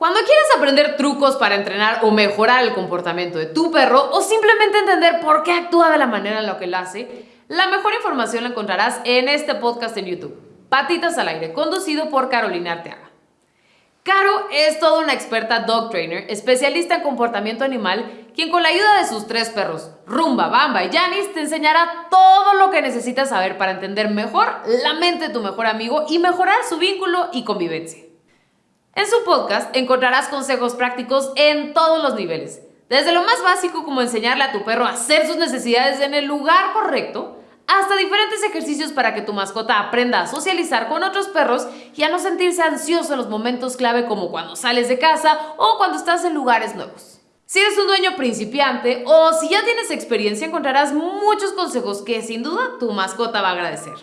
Cuando quieres aprender trucos para entrenar o mejorar el comportamiento de tu perro o simplemente entender por qué actúa de la manera en la que lo hace, la mejor información la encontrarás en este podcast en YouTube, Patitas al Aire, conducido por Carolina Arteaga. Caro es toda una experta dog trainer, especialista en comportamiento animal, quien con la ayuda de sus tres perros, Rumba, Bamba y Janis, te enseñará todo lo que necesitas saber para entender mejor la mente de tu mejor amigo y mejorar su vínculo y convivencia. En su podcast encontrarás consejos prácticos en todos los niveles, desde lo más básico como enseñarle a tu perro a hacer sus necesidades en el lugar correcto, hasta diferentes ejercicios para que tu mascota aprenda a socializar con otros perros y a no sentirse ansioso en los momentos clave como cuando sales de casa o cuando estás en lugares nuevos. Si eres un dueño principiante o si ya tienes experiencia encontrarás muchos consejos que sin duda tu mascota va a agradecer.